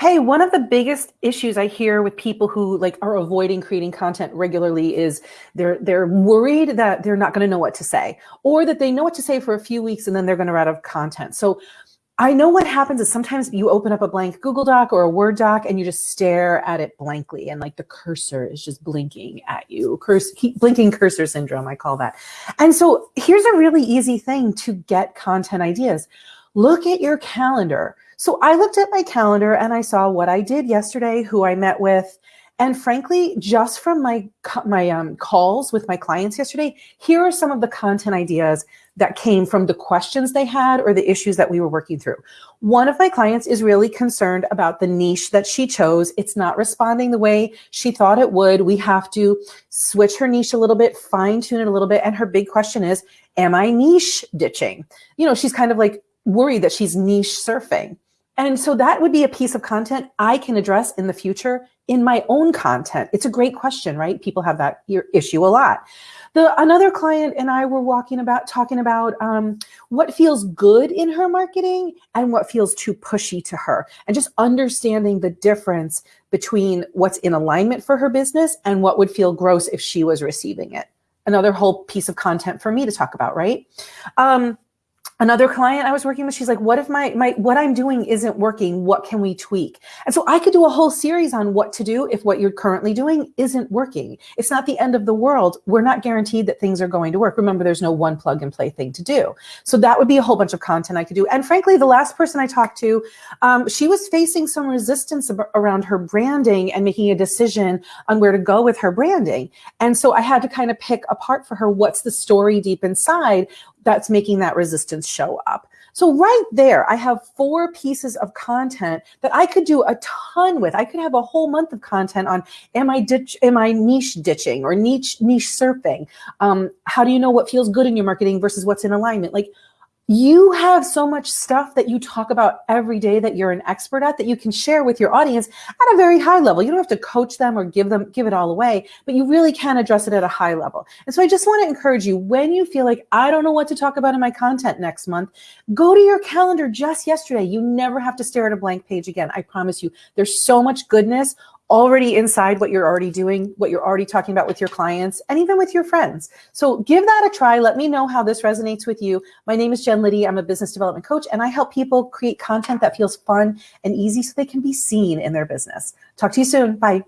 Hey, one of the biggest issues I hear with people who like are avoiding creating content regularly is they're they're worried that they're not going to know what to say or that they know what to say for a few weeks and then they're going to run out of content. So I know what happens is sometimes you open up a blank Google Doc or a Word doc and you just stare at it blankly and like the cursor is just blinking at you. Curse, blinking cursor syndrome, I call that. And so here's a really easy thing to get content ideas. Look at your calendar. So I looked at my calendar and I saw what I did yesterday, who I met with, and frankly, just from my, my um, calls with my clients yesterday, here are some of the content ideas that came from the questions they had or the issues that we were working through. One of my clients is really concerned about the niche that she chose. It's not responding the way she thought it would. We have to switch her niche a little bit, fine tune it a little bit. And her big question is, am I niche ditching? You know, she's kind of like worried that she's niche surfing. And so that would be a piece of content I can address in the future in my own content. It's a great question, right? People have that issue a lot. The another client and I were walking about talking about um, what feels good in her marketing and what feels too pushy to her, and just understanding the difference between what's in alignment for her business and what would feel gross if she was receiving it. Another whole piece of content for me to talk about, right? Um, another client I was working with, she's like, what if my, my, what I'm doing isn't working? What can we tweak? And so I could do a whole series on what to do if what you're currently doing isn't working. It's not the end of the world. We're not guaranteed that things are going to work. Remember, there's no one plug and play thing to do. So that would be a whole bunch of content I could do. And frankly, the last person I talked to, um, she was facing some resistance around her branding and making a decision on where to go with her branding. And so I had to kind of pick apart for her, what's the story deep inside? That's making that resistance show up. So right there, I have four pieces of content that I could do a ton with. I could have a whole month of content on am I ditch, am I niche ditching or niche niche surfing? Um, how do you know what feels good in your marketing versus what's in alignment? Like you have so much stuff that you talk about every day that you're an expert at that you can share with your audience at a very high level. You don't have to coach them or give them, give it all away, but you really can address it at a high level. And so I just want to encourage you when you feel like I don't know what to talk about in my content next month, go to your calendar just yesterday. You never have to stare at a blank page again. I promise you there's so much goodness already inside what you're already doing, what you're already talking about with your clients, and even with your friends. So give that a try. Let me know how this resonates with you. My name is Jen Liddy. I'm a business development coach, and I help people create content that feels fun and easy so they can be seen in their business. Talk to you soon. Bye.